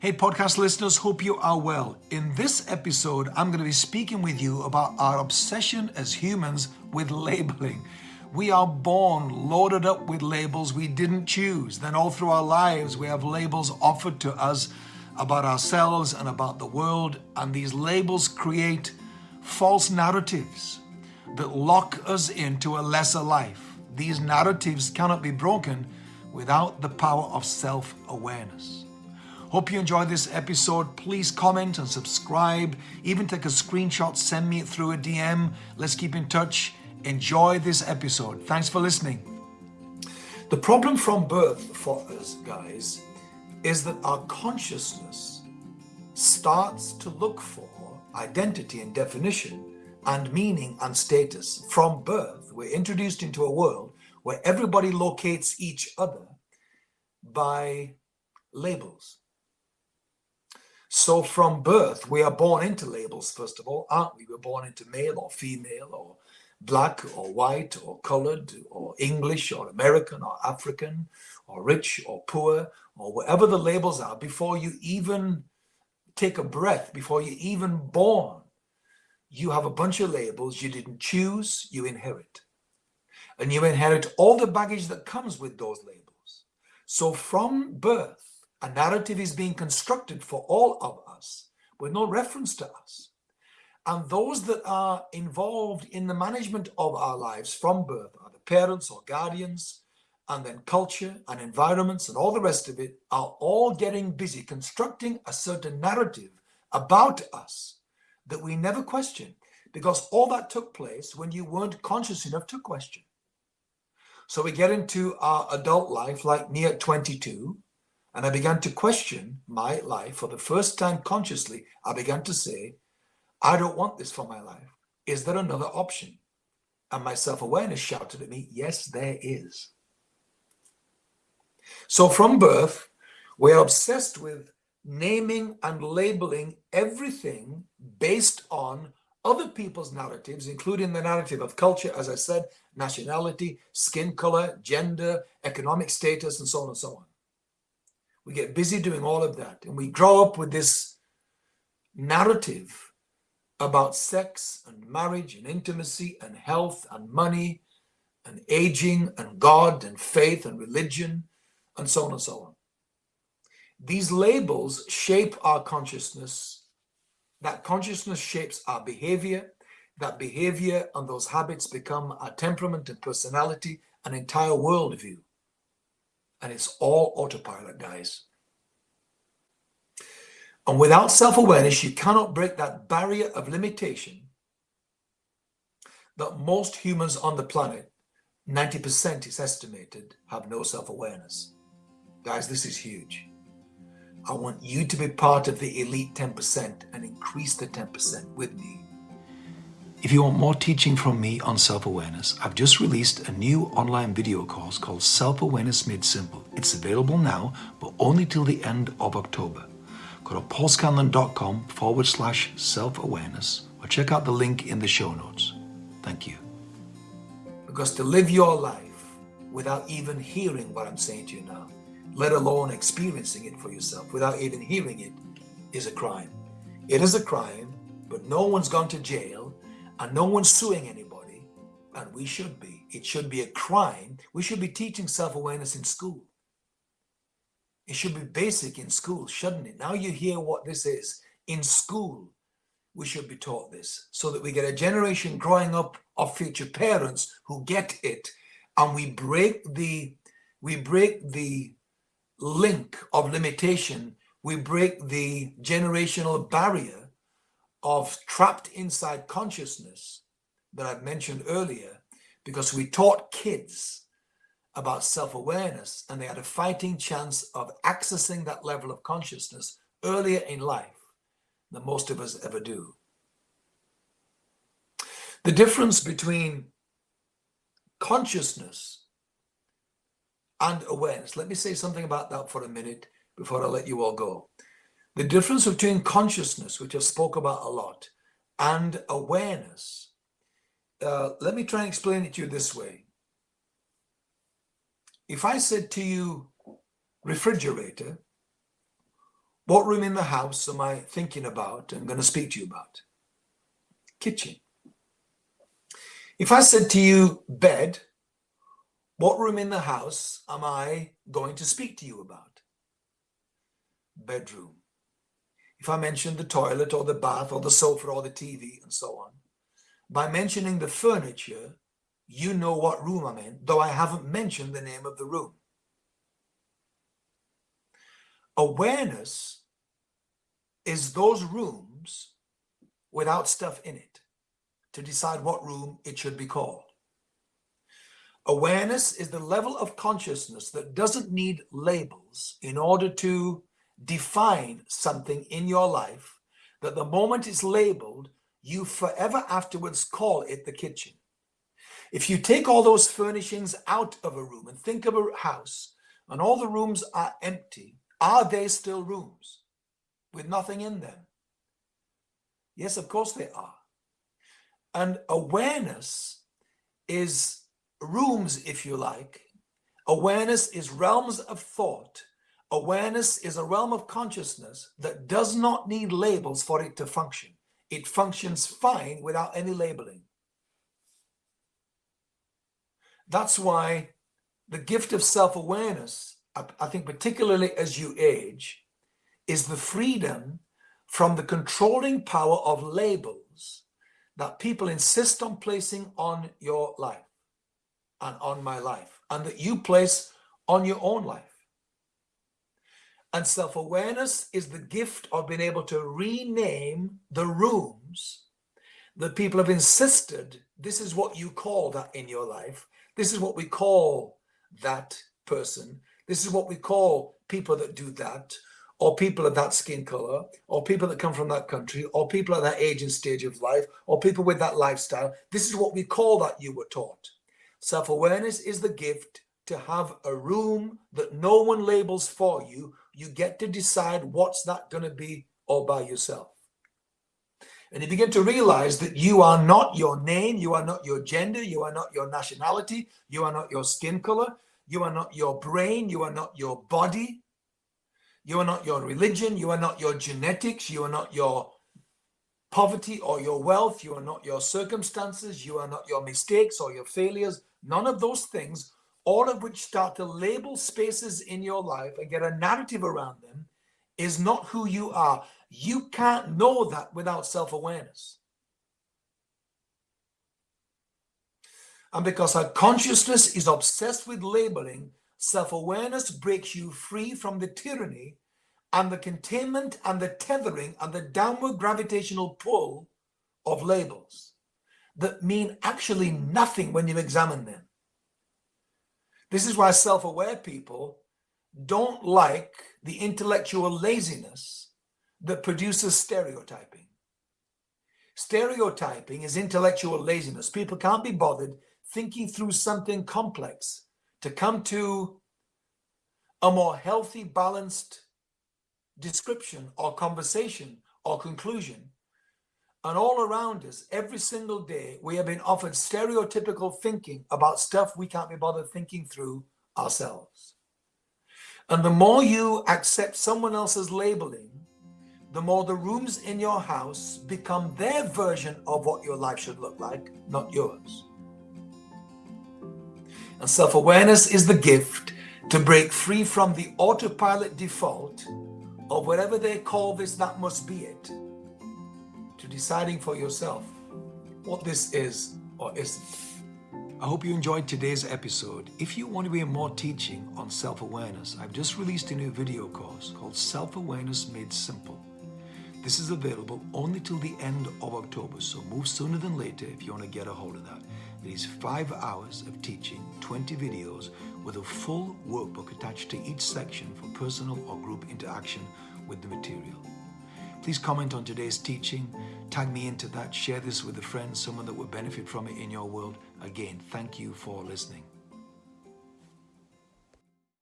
Hey, podcast listeners, hope you are well. In this episode, I'm going to be speaking with you about our obsession as humans with labeling. We are born loaded up with labels we didn't choose. Then, all through our lives, we have labels offered to us about ourselves and about the world, and these labels create false narratives that lock us into a lesser life. These narratives cannot be broken without the power of self awareness. Hope you enjoyed this episode. Please comment and subscribe. Even take a screenshot, send me it through a DM. Let's keep in touch. Enjoy this episode. Thanks for listening. The problem from birth for us, guys, is that our consciousness starts to look for identity and definition and meaning and status from birth. We're introduced into a world where everybody locates each other by labels. So from birth, we are born into labels, first of all, aren't we? We're born into male or female or black or white or colored or English or American or African or rich or poor or whatever the labels are before you even take a breath, before you're even born. You have a bunch of labels you didn't choose, you inherit. And you inherit all the baggage that comes with those labels. So from birth, a narrative is being constructed for all of us with no reference to us. And those that are involved in the management of our lives from birth are the parents or guardians, and then culture and environments and all the rest of it are all getting busy constructing a certain narrative about us that we never question because all that took place when you weren't conscious enough to question. So we get into our adult life like me at 22 and I began to question my life for the first time consciously. I began to say, I don't want this for my life. Is there another option? And my self-awareness shouted at me, yes, there is. So from birth, we're obsessed with naming and labeling everything based on other people's narratives, including the narrative of culture, as I said, nationality, skin color, gender, economic status, and so on and so on. We get busy doing all of that. And we grow up with this narrative about sex and marriage and intimacy and health and money and aging and God and faith and religion and so on and so on. These labels shape our consciousness. That consciousness shapes our behavior. That behavior and those habits become our temperament and personality, an entire worldview. And it's all autopilot, guys. And without self-awareness, you cannot break that barrier of limitation that most humans on the planet, 90% is estimated, have no self-awareness. Guys, this is huge. I want you to be part of the elite 10% and increase the 10% with me. If you want more teaching from me on self-awareness, I've just released a new online video course called Self-Awareness Made Simple. It's available now, but only till the end of October. Go to paulscanlon.com forward slash self-awareness or check out the link in the show notes. Thank you. Because to live your life without even hearing what I'm saying to you now, let alone experiencing it for yourself without even hearing it, is a crime. It is a crime, but no one's gone to jail and no one's suing anybody, and we should be. It should be a crime. We should be teaching self-awareness in school. It should be basic in school, shouldn't it? Now you hear what this is. In school, we should be taught this so that we get a generation growing up of future parents who get it and we break the we break the link of limitation we break the generational barrier of trapped inside consciousness that I've mentioned earlier, because we taught kids about self-awareness and they had a fighting chance of accessing that level of consciousness earlier in life than most of us ever do. The difference between consciousness and awareness. Let me say something about that for a minute before I let you all go. The difference between consciousness, which I spoke about a lot, and awareness. Uh, let me try and explain it to you this way. If I said to you, refrigerator, What room in the house am I thinking about and going to speak to you about? Kitchen. If I said to you, bed, what room in the house am I going to speak to you about? Bedroom. If I mention the toilet or the bath or the sofa or the TV and so on, by mentioning the furniture, you know what room I'm in, though I haven't mentioned the name of the room. Awareness is those rooms without stuff in it to decide what room it should be called. Awareness is the level of consciousness that doesn't need labels in order to define something in your life that the moment it's labeled, you forever afterwards call it the kitchen. If you take all those furnishings out of a room and think of a house and all the rooms are empty, are they still rooms with nothing in them? Yes, of course they are. And awareness is rooms, if you like. Awareness is realms of thought. Awareness is a realm of consciousness that does not need labels for it to function. It functions fine without any labeling. That's why the gift of self-awareness, I think particularly as you age, is the freedom from the controlling power of labels that people insist on placing on your life and on my life and that you place on your own life. And self-awareness is the gift of being able to rename the rooms that people have insisted this is what you call that in your life. This is what we call that person. This is what we call people that do that or people of that skin color, or people that come from that country, or people at that age and stage of life, or people with that lifestyle. This is what we call that you were taught. Self-awareness is the gift to have a room that no one labels for you. You get to decide what's that going to be all by yourself. And you begin to realize that you are not your name, you are not your gender, you are not your nationality, you are not your skin color, you are not your brain, you are not your body, you are not your religion, you are not your genetics, you are not your poverty or your wealth, you are not your circumstances, you are not your mistakes or your failures, none of those things, all of which start to label spaces in your life and get a narrative around them, is not who you are. You can't know that without self-awareness. And because our consciousness is obsessed with labeling, self-awareness breaks you free from the tyranny and the containment and the tethering and the downward gravitational pull of labels that mean actually nothing when you examine them. This is why self-aware people don't like the intellectual laziness that produces stereotyping. Stereotyping is intellectual laziness. People can't be bothered thinking through something complex to come to a more healthy, balanced description or conversation or conclusion. And all around us, every single day, we have been offered stereotypical thinking about stuff we can't be bothered thinking through ourselves. And the more you accept someone else's labeling, the more the rooms in your house become their version of what your life should look like, not yours. And self-awareness is the gift to break free from the autopilot default of whatever they call this, that must be it, deciding for yourself what this is or isn't. I hope you enjoyed today's episode. If you want to be more teaching on self-awareness, I've just released a new video course called Self-Awareness Made Simple. This is available only till the end of October, so move sooner than later if you want to get a hold of that. It is five hours of teaching, 20 videos with a full workbook attached to each section for personal or group interaction with the material. Please comment on today's teaching, tag me into that, share this with a friend, someone that would benefit from it in your world. Again, thank you for listening.